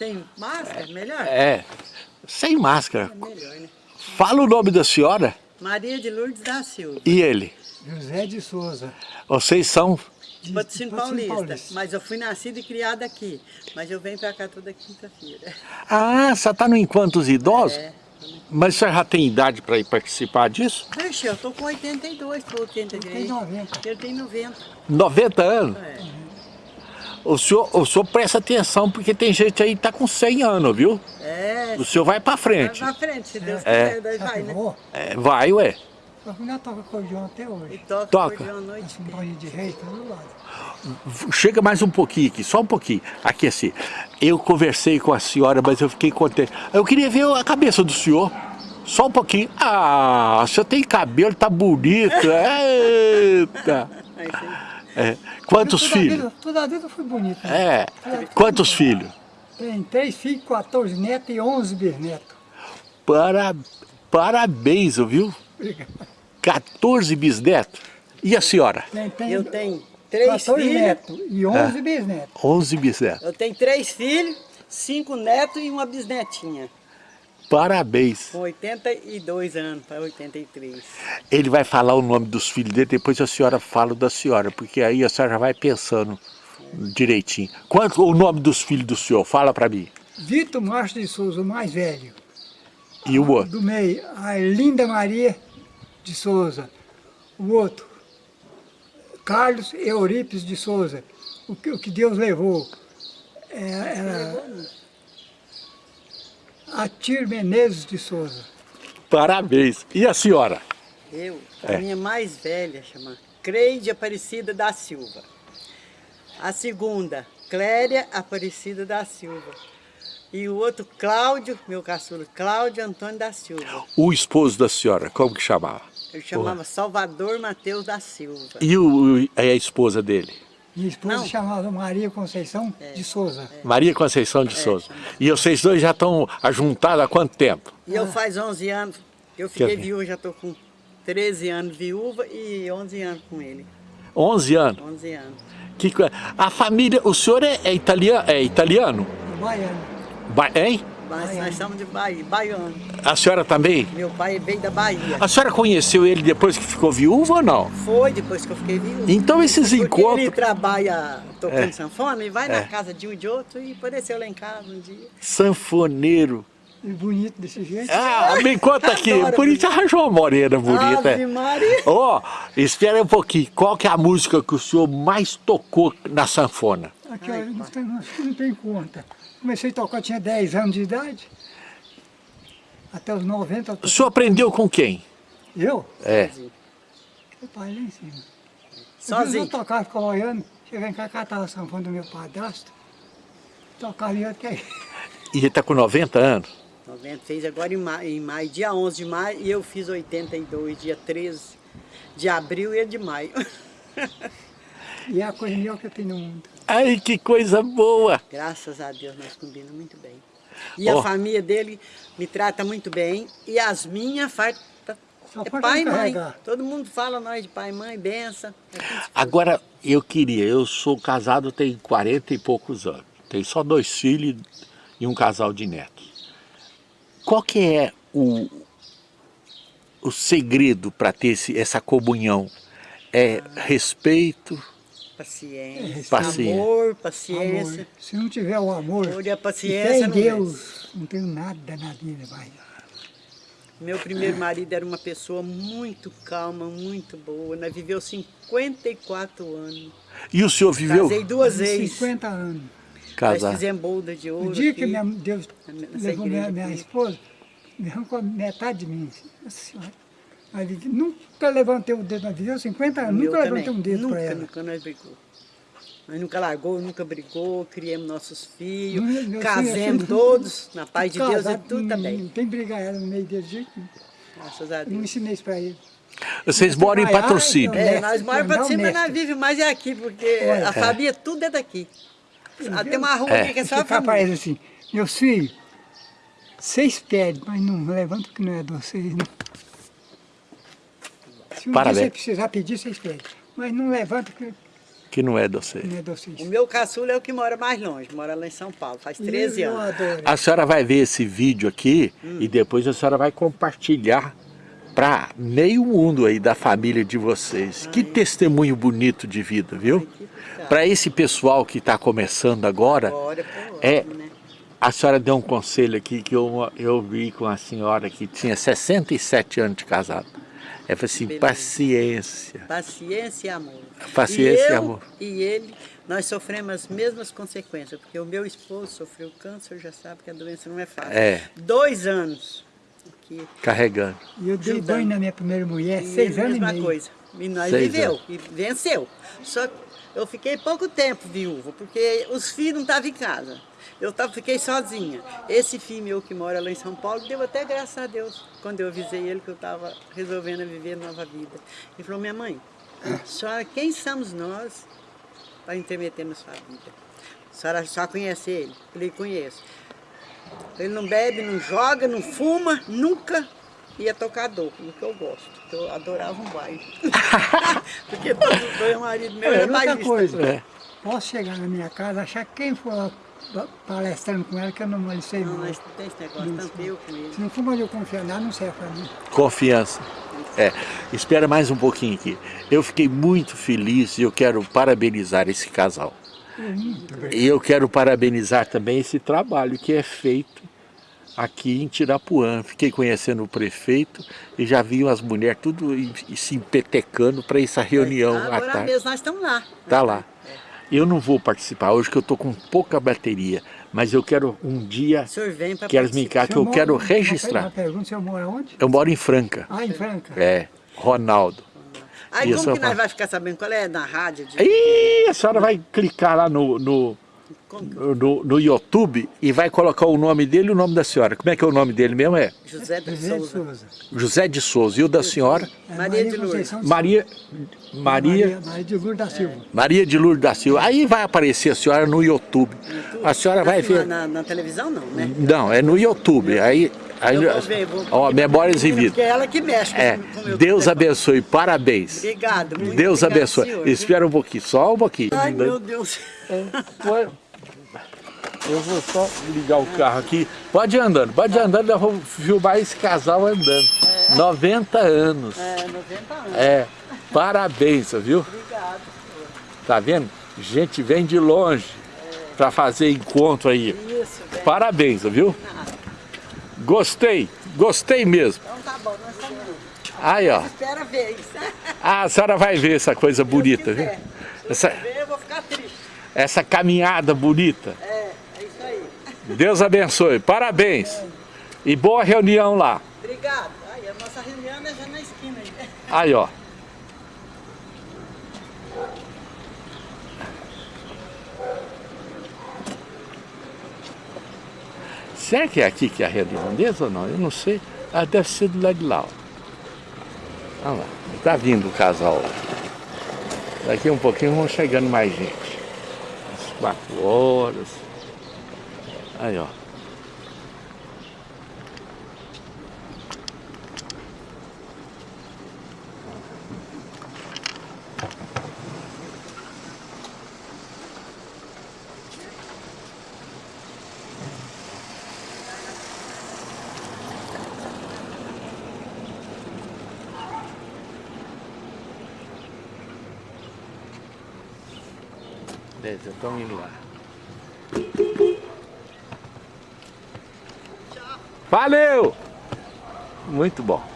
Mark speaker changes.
Speaker 1: Sem máscara, melhor?
Speaker 2: É, sem máscara.
Speaker 1: É melhor, né?
Speaker 2: Fala o nome da senhora
Speaker 1: Maria de Lourdes da Silva.
Speaker 2: e ele.
Speaker 3: José de Souza.
Speaker 2: Vocês são...
Speaker 3: de
Speaker 1: Patrocínio
Speaker 3: Patrocínio
Speaker 1: Paulista. Mas eu fui nascida e criada aqui. Mas eu venho pra cá toda quinta-feira.
Speaker 2: Ah, você está no Enquanto os Idosos?
Speaker 1: É.
Speaker 2: Mas você já tem idade para ir participar disso?
Speaker 1: Ixi, eu tô com 82 para 83.
Speaker 3: Tem 90.
Speaker 1: Eu tenho 90.
Speaker 2: 90 anos?
Speaker 1: É.
Speaker 2: O senhor, o senhor presta atenção, porque tem gente aí que tá com 100 anos, viu?
Speaker 1: É.
Speaker 2: O senhor vai para
Speaker 1: Vai
Speaker 2: frente.
Speaker 1: pra frente, se Deus
Speaker 2: É.
Speaker 1: quiser, daí vai, né?
Speaker 2: É, vai, ué.
Speaker 3: a mulher toca acordeão até
Speaker 1: E
Speaker 3: hoje.
Speaker 1: toca,
Speaker 2: Toca.
Speaker 1: à noite.
Speaker 3: Banho de rei, todo lado.
Speaker 2: Chega mais um pouquinho aqui, só um pouquinho. Aqui assim, eu conversei com a senhora, mas eu fiquei contente. Eu queria ver a cabeça do senhor. Só um pouquinho. Ah, o senhor tem cabelo, tá bonito. Eita. É. Quantos
Speaker 3: toda
Speaker 2: filhos?
Speaker 3: Vida, toda a vida foi bonita. né?
Speaker 2: É. Quantos filhos?
Speaker 3: Tem três filhos, 14 netos e 11 bisnetos.
Speaker 2: Para, parabéns, viu?
Speaker 3: Obrigado.
Speaker 2: 14 bisnetos. E a senhora?
Speaker 3: Tem, tem
Speaker 1: Eu tenho três
Speaker 3: 14
Speaker 1: filhos.
Speaker 3: netos e 11 bisnetos.
Speaker 2: 11 bisnetos.
Speaker 1: Eu tenho três filhos, cinco netos e uma bisnetinha.
Speaker 2: Parabéns.
Speaker 1: Com 82 anos para 83.
Speaker 2: Ele vai falar o nome dos filhos dele, depois a senhora fala da senhora, porque aí a senhora já vai pensando direitinho. Quanto o nome dos filhos do senhor? Fala pra mim.
Speaker 3: Vitor Márcio de Souza, o mais velho.
Speaker 2: E o outro?
Speaker 3: Do meio, a Linda Maria de Souza. O outro, Carlos Eurípides de Souza. O que, o que Deus levou. É, era Atir Menezes de Souza.
Speaker 2: Parabéns. E a senhora?
Speaker 1: Eu, a
Speaker 2: É.
Speaker 1: minha mais velha chama Creide Aparecida da Silva. A segunda, Cléria Aparecida da Silva. E o outro, Cláudio, meu caçula, Cláudio Antônio da Silva.
Speaker 2: O esposo da senhora, como que chamava?
Speaker 1: Eu chamava Salvador Mateus da Silva.
Speaker 2: E o, a esposa dele?
Speaker 3: Minha esposa
Speaker 1: Não.
Speaker 3: chamava Maria Conceição de Souza.
Speaker 2: Maria Conceição de Souza. E vocês dois já estão ajuntados há quanto tempo?
Speaker 1: E eu faz 11 anos, eu fiquei
Speaker 2: ver?
Speaker 1: viúva, já estou com 13 anos viúva e 11 anos com ele.
Speaker 2: 11 anos.
Speaker 1: 11 anos.
Speaker 2: Que, a família, o senhor é, é italiano? É italiano?
Speaker 3: Baiano.
Speaker 2: Ba- hein?
Speaker 1: Mas nós somos de Bahia, baiano.
Speaker 2: A senhora também?
Speaker 1: Meu pai veio da Bahia.
Speaker 2: A senhora conheceu ele depois que ficou viúva ou não?
Speaker 1: Foi depois que eu fiquei viúva.
Speaker 2: Então esses
Speaker 1: Porque ele
Speaker 2: encontros...
Speaker 1: trabalha tocando
Speaker 2: É.
Speaker 1: sanfona e vai
Speaker 2: É.
Speaker 1: na casa de um e de outro e apareceu lá em casa um dia.
Speaker 2: Sanfoneiro.
Speaker 3: E bonito desse jeito.
Speaker 2: Ah, me conta aqui. Por isso arranjou uma morena bonita.
Speaker 1: Ave Maria.
Speaker 2: Ó, espera um pouquinho. Qual que é a música que o senhor mais tocou na sanfona?
Speaker 3: Aqui, ó, não tem, não tem conta. Comecei a tocar, tinha 10 anos de idade. Até os 90. eu
Speaker 2: O senhor aprendeu com quem?
Speaker 3: Eu?
Speaker 2: É.
Speaker 3: Meu pai lá em cima.
Speaker 1: Sozinho.
Speaker 3: Eu tocava, ficava olhando. Cheguei em casa, catava a sanfona do meu padrasto. Tocava e eu que
Speaker 2: E ele tá com 90 anos.
Speaker 1: 90, fez agora em maio, em maio, dia 11 de maio, e eu fiz 82, dia 13 de abril e de maio.
Speaker 3: E é a coisa melhor que eu tenho no mundo.
Speaker 2: Ai, que coisa boa.
Speaker 1: Graças a Deus, nós combinamos muito bem. E
Speaker 2: Ó.
Speaker 1: a família dele me trata muito bem, e as minhas farta
Speaker 3: Só
Speaker 1: é pai e mãe. Todo mundo fala nós de pai e mãe, benção. É
Speaker 2: Agora, eu queria, eu sou casado tem 40 e poucos anos. Tenho só dois filhos e um casal de netos. Qual que é o, o segredo para ter esse, essa comunhão? É respeito,
Speaker 1: Paciência,
Speaker 2: Paciência.
Speaker 1: amor, paciência.
Speaker 3: Amor. Se não tiver o amor,
Speaker 1: Amor e a
Speaker 3: e
Speaker 1: paciência não
Speaker 3: Deus, não tenho nada na vida, vai.
Speaker 1: Meu primeiro marido era uma pessoa muito calma, muito boa. Nós viveu 54 anos.
Speaker 2: E o senhor viveu
Speaker 1: Casei duas vezes.
Speaker 3: 50 anos.
Speaker 1: Nós
Speaker 2: casado?
Speaker 1: fizemos bolda de ouro
Speaker 3: O dia que
Speaker 1: aqui.
Speaker 3: minha, Deus levou minha, minha esposa, me arrancou metade de mim. Nossa Senhora. Aí ele disse, nunca levantei o dedo na vida, eu 50 anos, nunca levantei
Speaker 1: também.
Speaker 3: um dedo
Speaker 1: nunca,
Speaker 3: para ela.
Speaker 1: Nunca nós brigou. Nós nunca largou, nunca brigou, criamos nossos filhos,
Speaker 3: Meu- meu
Speaker 1: casemos
Speaker 3: filho,
Speaker 1: todos, na paz de Deus e
Speaker 3: Casado,
Speaker 1: tudo também.
Speaker 3: Não tem brigar ela no meio dele de jeito.
Speaker 1: Graças a
Speaker 3: Eu não
Speaker 1: Deus.
Speaker 3: ensinei isso para ele.
Speaker 2: Vocês moram em patrocínio.
Speaker 3: então.
Speaker 1: É, nós moramos para
Speaker 3: Andar
Speaker 1: cima, mas nós vivemos mais é aqui, porque
Speaker 3: Olha,
Speaker 1: a família tudo é daqui. Ah, Tem uma rua
Speaker 2: É.
Speaker 1: aqui que é só a família.
Speaker 3: assim, meus filhos, vocês pedem, mas não levantam que não é de vocês, não. Se um
Speaker 2: Parabéns.
Speaker 3: dia você precisar pedir, vocês pedem. Mas não levanta que
Speaker 2: que não é de você.
Speaker 3: Não é docente.
Speaker 1: O meu caçula é o que mora mais longe, mora lá em São Paulo, faz 13
Speaker 3: eu
Speaker 1: anos.
Speaker 3: adoro.
Speaker 2: A senhora vai ver esse vídeo aqui e depois a senhora vai compartilhar para meio mundo aí da família de vocês. Que testemunho bonito de vida, viu? Para esse pessoal que está começando agora,
Speaker 1: Agora,
Speaker 2: é,
Speaker 1: né?
Speaker 2: a senhora deu um conselho aqui que eu, eu vi com a senhora que tinha 67 anos de casado. Ela falou assim,
Speaker 1: Beleza.
Speaker 2: paciência.
Speaker 1: Paciência e amor.
Speaker 2: Paciência
Speaker 1: e
Speaker 2: e
Speaker 1: eu,
Speaker 2: amor.
Speaker 1: E ele, nós sofremos as mesmas consequências, porque o meu esposo sofreu câncer, já sabe que a doença não é fácil.
Speaker 2: É.
Speaker 1: Dois anos. Que,
Speaker 2: Carregando.
Speaker 3: E eu dei banho na minha primeira mulher,
Speaker 1: e
Speaker 3: seis anos e
Speaker 1: mesma
Speaker 3: meio.
Speaker 1: coisa. E nós
Speaker 2: Seis
Speaker 1: viveu,
Speaker 2: anos.
Speaker 1: e venceu. Só que eu fiquei pouco tempo viúva, porque os filhos não estavam em casa. Eu tava, fiquei sozinha. Esse filho meu que mora lá em São Paulo, deu até graças a Deus, quando eu avisei ele que eu estava resolvendo viver nova vida. Ele falou, minha mãe, senhora, quem somos nós para intermeter na sua vida? A senhora só conhece ele? Eu falei, conheço. Ele não bebe, não joga, não fuma, nunca ia tocar dor, do que eu gosto. Eu adorava um baile. Porque todos os dois marido meu
Speaker 3: É,
Speaker 1: era
Speaker 3: outra
Speaker 1: bailista.
Speaker 3: coisa,
Speaker 2: É.
Speaker 3: posso chegar na minha casa, achar quem for palestrando com ela, que eu não malicei
Speaker 1: Não,
Speaker 3: mal.
Speaker 1: nós não tem esse negócio, tanto eu com ele.
Speaker 3: Se não for onde eu confiar nada, não serve para mim.
Speaker 2: Confiança. É, espera mais um pouquinho aqui. Eu fiquei muito feliz e eu quero parabenizar esse casal. E eu quero parabenizar também esse trabalho que é feito aqui em Tirapuã. Fiquei conhecendo o prefeito e já vi as mulheres tudo se empetecando para essa reunião à
Speaker 1: Agora
Speaker 2: tarde.
Speaker 1: mesmo nós estamos lá.
Speaker 2: Tá lá. Eu não vou participar hoje que eu tô com pouca bateria, mas eu quero um dia
Speaker 1: O senhor vem para
Speaker 2: que elas me encaixem, que eu quero registrar.
Speaker 3: uma pergunta, o senhor mora onde?
Speaker 2: Eu moro em Franca.
Speaker 3: Ah, em Franca.
Speaker 2: É, Ronaldo.
Speaker 1: Aí
Speaker 2: Isso,
Speaker 1: como que nós vamos ficar sabendo qual é na rádio? De...
Speaker 2: Ih, a senhora vai clicar lá no, no,
Speaker 1: Que...
Speaker 2: no, no YouTube e vai colocar o nome dele e o nome da senhora. Como é que é o nome dele mesmo? É
Speaker 1: José de Souza.
Speaker 2: José de Souza. E o da senhora?
Speaker 3: É,
Speaker 1: Maria de Lourdes.
Speaker 2: Maria, Maria,
Speaker 3: Maria de Lourdes da Silva.
Speaker 2: Maria de Lourdes da Silva. Aí vai aparecer a senhora no YouTube. A senhora vai
Speaker 1: Assim,
Speaker 2: ver.
Speaker 1: Na, na televisão não, né?
Speaker 2: Não, é no YouTube. Aí, aí
Speaker 1: Eu vou ver, vou-
Speaker 2: ó, memórias e
Speaker 1: Porque
Speaker 2: vida.
Speaker 1: é ela que mexe com
Speaker 2: É,
Speaker 1: com o meu
Speaker 2: Deus
Speaker 1: telefone.
Speaker 2: abençoe, parabéns.
Speaker 1: Obrigado. muito
Speaker 2: Deus
Speaker 1: obrigado,
Speaker 2: abençoe.
Speaker 1: senhor.
Speaker 2: Espera um pouquinho, só um pouquinho.
Speaker 1: Ai, meu Deus.
Speaker 2: Ué, Eu vou só ligar o carro aqui. Pode ir andando, pode ir andando, eu vou filmar esse casal andando. 90 anos.
Speaker 1: É, 90 anos.
Speaker 2: É, parabéns, viu?
Speaker 1: Obrigado.
Speaker 2: Tá vendo? Gente vem de longe para fazer encontro aí.
Speaker 1: Isso, velho.
Speaker 2: Parabéns, viu? Gostei, gostei mesmo.
Speaker 1: Então tá bom, nós estamos
Speaker 2: Aí, ó.
Speaker 1: Espera ver isso.
Speaker 2: Ah, a senhora vai ver essa coisa bonita, viu? Essa,
Speaker 1: ver, eu vou ficar triste.
Speaker 2: essa caminhada bonita.
Speaker 1: É, é isso aí.
Speaker 2: Deus abençoe, parabéns. E boa reunião lá.
Speaker 1: Obrigado. Aí, a nossa reunião é já na esquina aí.
Speaker 2: Aí, ó. Será que é aqui que é a redondeza ou não? Eu não sei. Ah, deve ser do lado de lá. Olha lá. Tá vindo o casal. Daqui um pouquinho vão chegando mais gente. Às quatro horas. Aí, ó. Beleza, estão indo lá. Valeu! Muito bom.